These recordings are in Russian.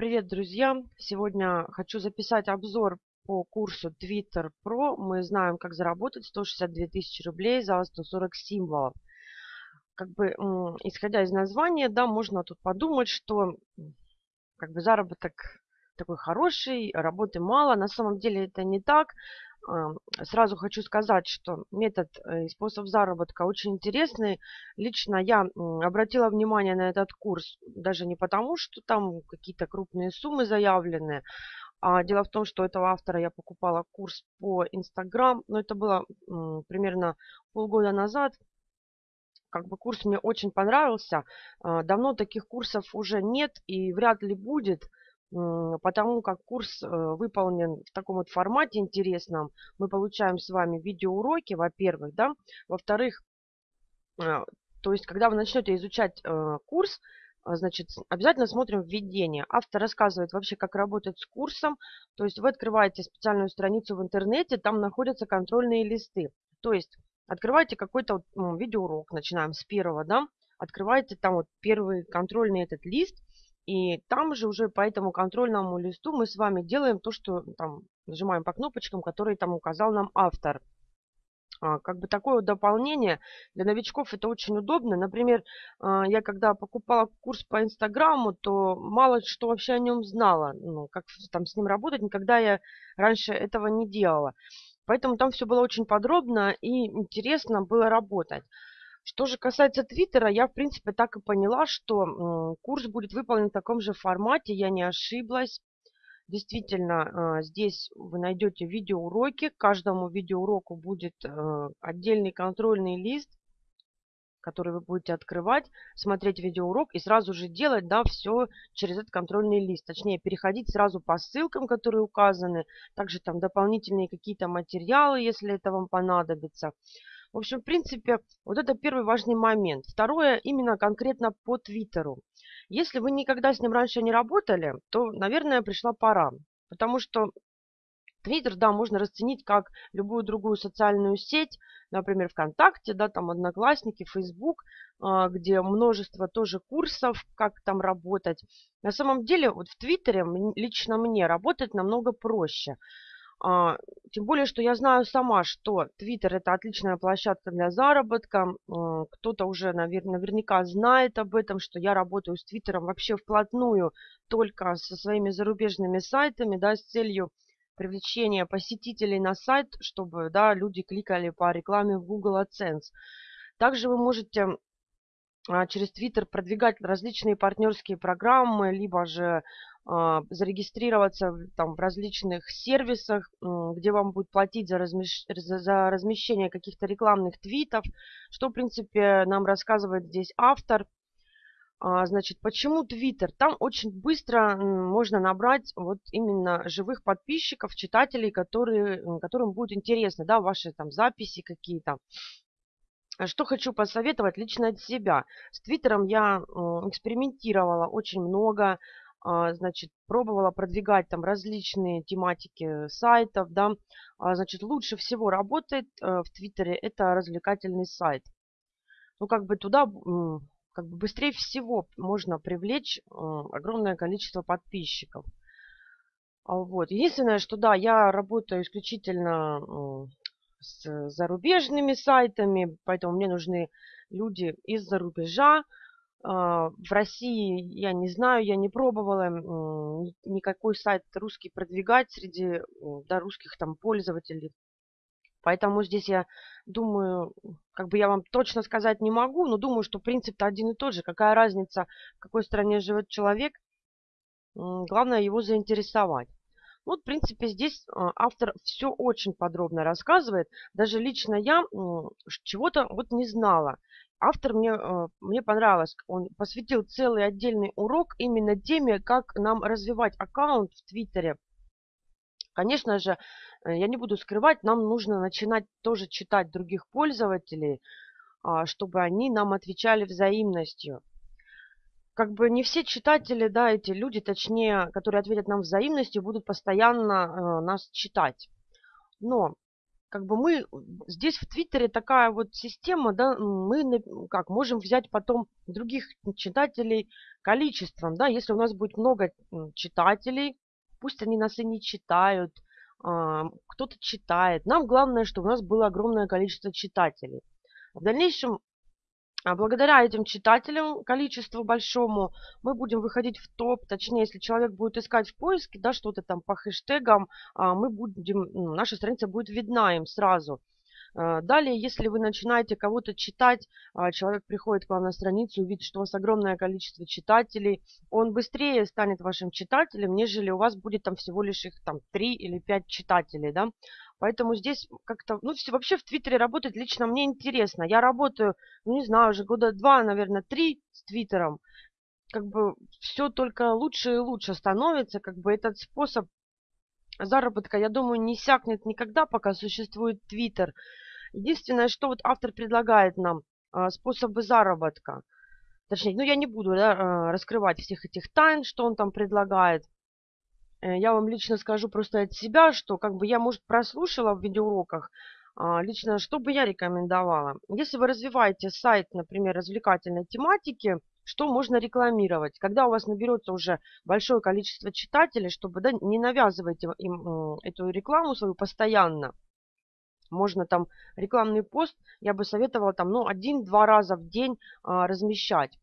Привет, друзья! Сегодня хочу записать обзор по курсу Twitter Pro. Мы знаем, как заработать 162 тысячи рублей за 140 символов. Как бы, исходя из названия, да, можно тут подумать, что как бы заработок такой хороший, работы мало. На самом деле это не так. Сразу хочу сказать, что метод э, и способ заработка очень интересный. Лично я обратила внимание на этот курс даже не потому, что там какие-то крупные суммы заявлены, а дело в том, что этого автора я покупала курс по Инстаграм, но это было примерно полгода назад. Как бы курс мне очень понравился. А, давно таких курсов уже нет и вряд ли будет потому как курс э, выполнен в таком вот формате интересном. Мы получаем с вами видеоуроки, во-первых, да, во-вторых, э, то есть, когда вы начнете изучать э, курс, значит, обязательно смотрим введение. Автор рассказывает вообще, как работать с курсом. То есть вы открываете специальную страницу в интернете, там находятся контрольные листы. То есть открываете какой-то вот, видеоурок, начинаем с первого, да, открываете там вот первый контрольный этот лист – и там же уже по этому контрольному листу мы с вами делаем то, что там нажимаем по кнопочкам, которые там указал нам автор. А, как бы такое дополнение для новичков это очень удобно. Например, а, я когда покупала курс по Инстаграму, то мало что вообще о нем знала. Ну, как там с ним работать, никогда я раньше этого не делала. Поэтому там все было очень подробно и интересно было работать. Что же касается Твиттера, я, в принципе, так и поняла, что курс будет выполнен в таком же формате, я не ошиблась. Действительно, а, здесь вы найдете видеоуроки. К каждому видеоуроку будет э, отдельный контрольный лист, который вы будете открывать, смотреть видеоурок и сразу же делать да, все через этот контрольный лист. Точнее, переходить сразу по ссылкам, которые указаны. Также там дополнительные какие-то материалы, если это вам понадобится. В общем, в принципе, вот это первый важный момент. Второе, именно конкретно по Твиттеру. Если вы никогда с ним раньше не работали, то, наверное, пришла пора. Потому что Твиттер, да, можно расценить как любую другую социальную сеть, например, ВКонтакте, да, там Одноклассники, Фейсбук, а, где множество тоже курсов, как там работать. На самом деле, вот в Твиттере лично мне работать намного проще. А, тем более, что я знаю сама, что Твиттер это отличная площадка для заработка. Кто-то уже навер наверняка знает об этом, что я работаю с Твиттером вообще вплотную только со своими зарубежными сайтами, да, с целью привлечения посетителей на сайт, чтобы да, люди кликали по рекламе в Google AdSense. Также вы можете через Twitter продвигать различные партнерские программы, либо же а, зарегистрироваться там, в различных сервисах, где вам будет платить за, размещ... за размещение каких-то рекламных твитов, что, в принципе, нам рассказывает здесь автор. А, значит, почему Твиттер? Там очень быстро можно набрать вот именно живых подписчиков, читателей, которые, которым будет интересно, да, ваши там записи какие-то. Что хочу посоветовать лично от себя. С Твиттером я экспериментировала очень много, а, значит, пробовала продвигать там различные тематики сайтов, да, а, значит, лучше всего работает э, в Твиттере это развлекательный сайт. Ну, как бы туда, как бы быстрее всего можно привлечь э, огромное количество подписчиков. А вот. Единственное, что да, я работаю исключительно с зарубежными сайтами, поэтому мне нужны люди из-за рубежа, а, в России я не знаю, я не пробовала никакой сайт русский продвигать среди да, русских там пользователей. Поэтому здесь я думаю, как бы я вам точно сказать не могу, но думаю, что принцип-то один и тот же. Какая разница, в какой стране живет человек, главное его заинтересовать. Вот, в принципе, здесь а, автор все очень подробно рассказывает. Даже лично я чего-то вот не знала автор мне, э, мне понравилось. Он посвятил целый отдельный урок именно теме, как нам развивать аккаунт в Твиттере. Конечно же, э, я не буду скрывать, нам нужно начинать тоже читать других пользователей, а, чтобы они нам отвечали взаимностью. Как бы не все читатели, да, эти люди, точнее, которые ответят нам взаимностью, будут постоянно э, нас читать. Но как бы мы здесь в Твиттере такая вот система, да, мы как можем взять потом других читателей количеством, да, если у нас будет много читателей, пусть они нас и не читают, а, кто-то читает. Нам главное, чтобы у нас было огромное количество читателей. В дальнейшем, благодаря этим читателям, количеству большому, мы будем выходить в топ. Точнее, если человек будет искать в поиске, да, что-то там по хэштегам, а, мы будем, наша страница будет видна им сразу. А, далее, если вы начинаете кого-то читать, а, человек приходит к вам на страницу, увидит, что у вас огромное количество читателей, он быстрее станет вашим читателем, нежели у вас будет там всего лишь их там 3 или 5 читателей, да. Поэтому здесь как-то, ну, все, вообще в Твиттере работать лично мне интересно. Я работаю, ну, не знаю, уже года два, наверное, три с Твиттером. Как бы все только лучше и лучше становится. Как бы этот способ заработка, я думаю, не сякнет никогда, пока существует Твиттер. Единственное, что вот автор предлагает нам, а, способы заработка. Точнее, ну я не буду да, а, раскрывать всех этих тайн, что он там предлагает. Э, я вам лично скажу просто от себя, что как бы я, может, прослушала в видеоуроках, а, лично что бы я рекомендовала. Если вы развиваете сайт, например, развлекательной тематики, что можно рекламировать. Когда у вас наберется уже большое количество читателей, чтобы да, не навязывайте им эту рекламу свою постоянно. Можно там рекламный пост, я бы советовала там, ну, один-два раза в день а, размещать.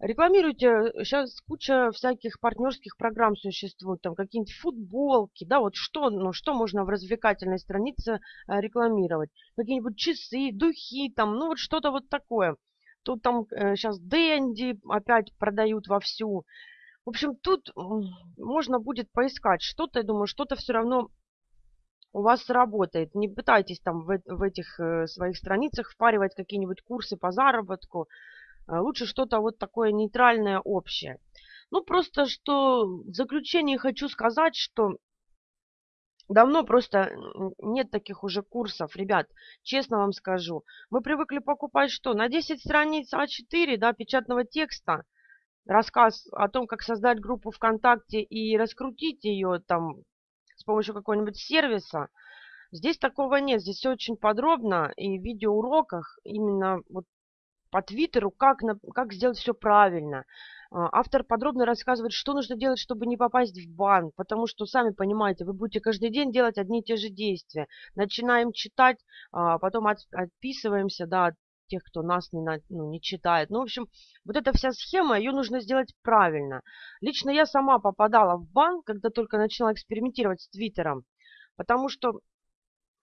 Рекламируйте, сейчас куча всяких партнерских программ существует, там какие-нибудь футболки, да, вот что, ну, что можно в развлекательной странице а, рекламировать. Какие-нибудь часы, духи, там, ну, вот что-то вот такое. Тут там э, сейчас Дэнди опять продают вовсю. В общем, тут можно будет поискать что-то. Я думаю, что-то все равно у вас сработает. Не пытайтесь там в, в этих э, своих страницах впаривать какие-нибудь курсы по заработку. Э, лучше что-то вот такое нейтральное, общее. Ну, просто что в заключение хочу сказать, что Давно просто нет таких уже курсов, ребят, честно вам скажу. Мы привыкли покупать что? На 10 страниц А4, да, печатного текста, рассказ о том, как создать группу ВКонтакте и раскрутить ее там с помощью какого-нибудь сервиса. Здесь такого нет, здесь все очень подробно и в видеоуроках именно вот по Твиттеру, как, как сделать все правильно. А, автор подробно рассказывает, что нужно делать, чтобы не попасть в бан, потому что, сами понимаете, вы будете каждый день делать одни и те же действия. Начинаем читать, а потом от, отписываемся, да, от тех, кто нас не, ну, не читает. Ну, в общем, вот эта вся схема, ее нужно сделать правильно. Лично я сама попадала в бан, когда только начала экспериментировать с Твиттером, потому что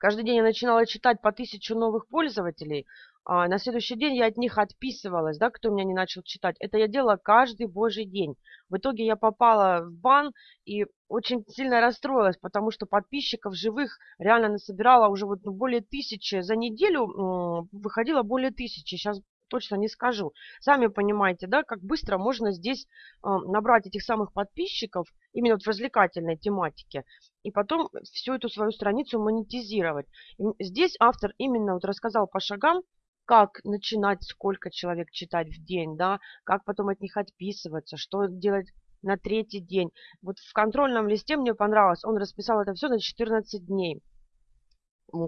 каждый день я начинала читать по тысячу новых пользователей, а на следующий день я от них отписывалась, да, кто меня не начал читать. Это я делала каждый божий день. В итоге я попала в бан и очень сильно расстроилась, потому что подписчиков живых реально насобирала уже вот ну, более тысячи. За неделю выходило более тысячи. Сейчас точно не скажу. Сами понимаете, да, как быстро можно здесь э, набрать этих самых подписчиков, именно в развлекательной тематике, и потом всю эту свою страницу монетизировать. И здесь автор именно вот рассказал по шагам, как начинать, сколько человек читать в день, да, как потом от них отписываться, что делать на третий день. Вот в контрольном листе мне понравилось, он расписал это все на 14 дней.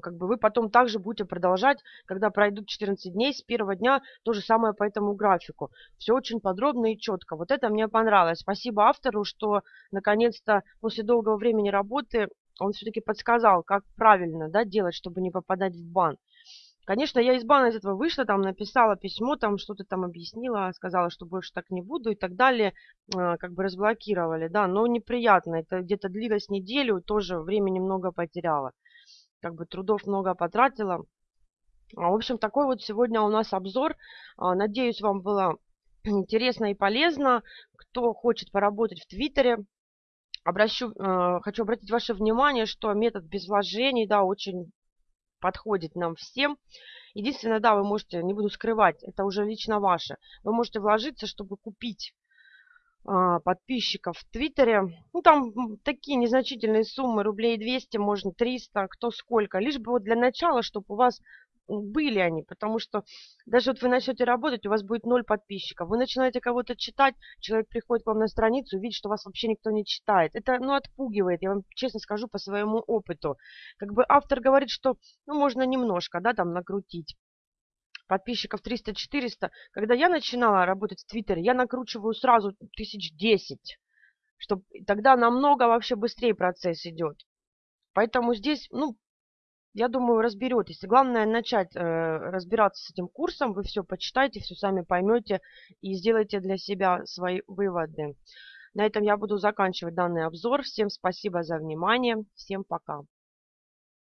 Как бы вы потом также будете продолжать, когда пройдут 14 дней, с первого дня то же самое по этому графику. Все очень подробно и четко. Вот это мне понравилось. Спасибо автору, что наконец-то после долгого времени работы он все-таки подсказал, как правильно да, делать, чтобы не попадать в бан. Конечно, я из бана из этого вышла, там написала письмо, там что-то там объяснила, сказала, что больше так не буду и так далее. А, как бы разблокировали, да, но неприятно. Это где-то длилось неделю, тоже времени много потеряла. Как бы трудов много потратила. А, в общем, такой вот сегодня у нас обзор. А, надеюсь, вам было интересно и полезно. Кто хочет поработать в Твиттере, обращу, хочу обратить ваше внимание, что метод без вложений, да, очень подходит нам всем. Единственное, да, вы можете, не буду скрывать, это уже лично ваше. Вы можете вложиться, чтобы купить подписчиков в Твиттере. Ну, там такие незначительные суммы, рублей 200, можно 300, кто сколько. Лишь бы вот для начала, чтобы у вас были они, потому что даже вот вы начнете работать, у вас будет ноль подписчиков. Вы начинаете кого-то читать, человек приходит к вам на страницу, видит, что вас вообще никто не читает. Это, ну, отпугивает, я вам честно скажу по своему опыту. Как бы автор говорит, что, ну, можно немножко, да, там накрутить подписчиков 300-400. Когда я начинала работать в Твиттере, я накручиваю сразу тысяч десять, чтобы тогда намного вообще быстрее процесс идет. Поэтому здесь, ну, я думаю, разберетесь. Главное начать э, разбираться с этим курсом. Вы все почитайте, все сами поймете и сделайте для себя свои выводы. На этом я буду заканчивать данный обзор. Всем спасибо за внимание. Всем пока.